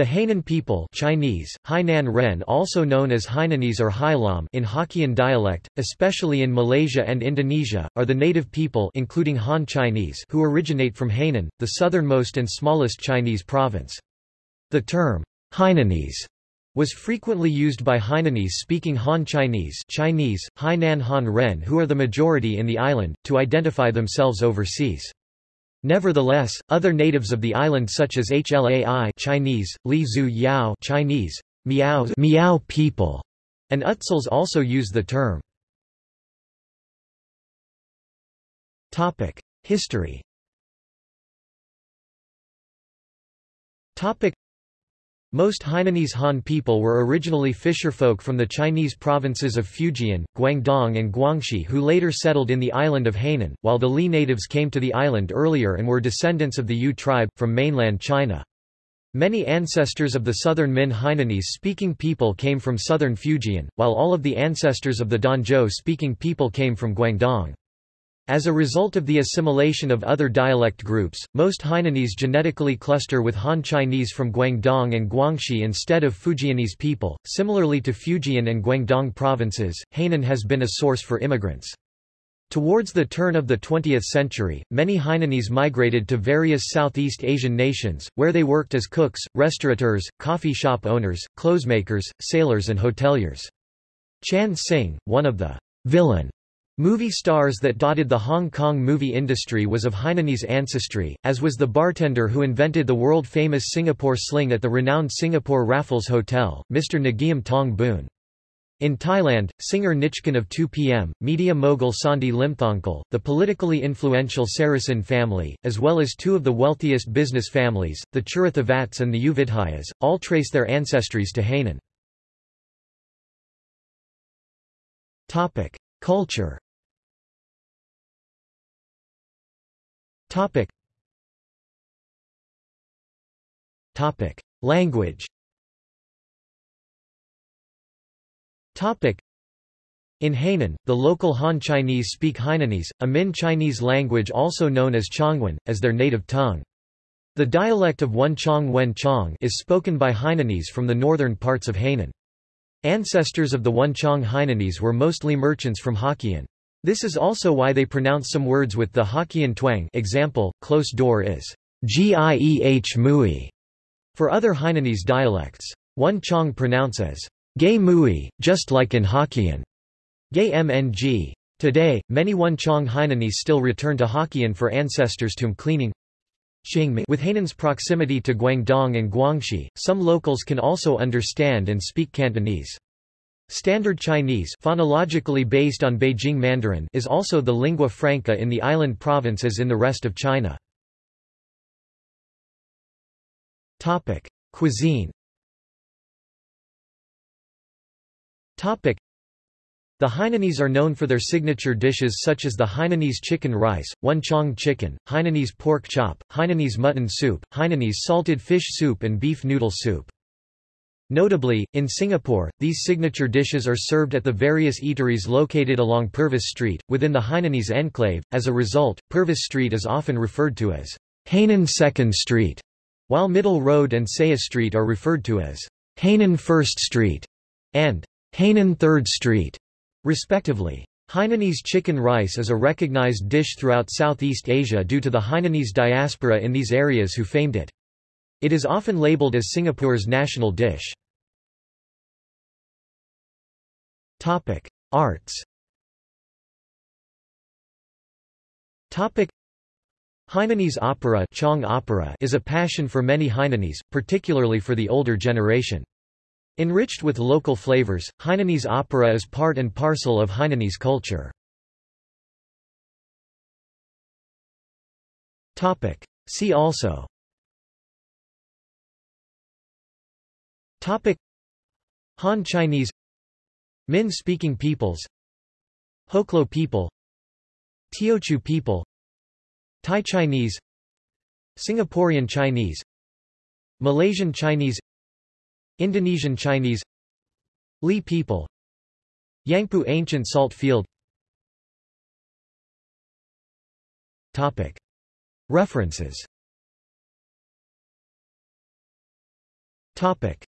The Hainan people Chinese, Hainan Ren also known as Hainanese or Hailam in Hokkien dialect, especially in Malaysia and Indonesia, are the native people including Han Chinese who originate from Hainan, the southernmost and smallest Chinese province. The term, Hainanese, was frequently used by Hainanese-speaking Han Chinese Chinese, Hainan Han Ren who are the majority in the island, to identify themselves overseas. Nevertheless, other natives of the island such as Hlai Chinese, Li Zhu Yao Chinese, Miao, Miao people, and Utsuls also use the term. Topic: History. Topic: most Hainanese Han people were originally fisherfolk from the Chinese provinces of Fujian, Guangdong and Guangxi who later settled in the island of Hainan, while the Li natives came to the island earlier and were descendants of the Yu tribe, from mainland China. Many ancestors of the southern Min Hainanese-speaking people came from southern Fujian, while all of the ancestors of the Danzhou-speaking people came from Guangdong. As a result of the assimilation of other dialect groups, most Hainanese genetically cluster with Han Chinese from Guangdong and Guangxi instead of Fujianese people. Similarly to Fujian and Guangdong provinces, Hainan has been a source for immigrants. Towards the turn of the 20th century, many Hainanese migrated to various Southeast Asian nations, where they worked as cooks, restaurateurs, coffee shop owners, clothesmakers, sailors and hoteliers. Chan Sing, one of the villain Movie stars that dotted the Hong Kong movie industry was of Hainanese ancestry, as was the bartender who invented the world-famous Singapore sling at the renowned Singapore Raffles Hotel, Mr. Ngiam Tong Boon. In Thailand, singer Nichkhun of 2PM, media mogul Sondhi Limthongkul, the politically influential Sarasin family, as well as two of the wealthiest business families, the Chirathivats and the U all trace their ancestries to Hainan. Culture Topic. Topic. Language Topic. In Hainan, the local Han Chinese speak Hainanese, a Min Chinese language also known as Chongwen, as their native tongue. The dialect of Wenchang Wen Chong is spoken by Hainanese from the northern parts of Hainan. Ancestors of the Wenchang Hainanese were mostly merchants from Hokkien. This is also why they pronounce some words with the Hokkien twang example, close door is gieh mui for other Hainanese dialects. One Chong pronounces gay mui, just like in Hokkien. Gay mng. Today, many One Chong Hainanese still return to Hokkien for ancestors tomb cleaning. With Hainan's proximity to Guangdong and Guangxi, some locals can also understand and speak Cantonese. Standard Chinese phonologically based on Beijing Mandarin is also the lingua franca in the island province as in the rest of China. Topic: Cuisine. Topic: The Hainanese are known for their signature dishes such as the Hainanese chicken rice, Wenchang chicken, Hainanese pork chop, Hainanese mutton soup, Hainanese salted fish soup and beef noodle soup. Notably, in Singapore, these signature dishes are served at the various eateries located along Purvis Street, within the Hainanese enclave. As a result, Purvis Street is often referred to as Hainan Second Street, while Middle Road and Seah Street are referred to as Hainan First Street and Hainan Third Street, respectively. Hainanese chicken rice is a recognized dish throughout Southeast Asia due to the Hainanese diaspora in these areas who famed it. It is often labeled as Singapore's national dish. Topic: Arts. Topic: Hainanese opera, Chong opera is a passion for many Hainanese, particularly for the older generation. Enriched with local flavors, Hainanese opera is part and parcel of Hainanese culture. Topic: See also Topic Han Chinese Min-speaking peoples. Hoklo people. Teochew people. Thai Chinese. Singaporean Chinese. Malaysian Chinese. Indonesian Chinese. Li people. Yangpu Ancient Salt Field. Topic. References. Topic: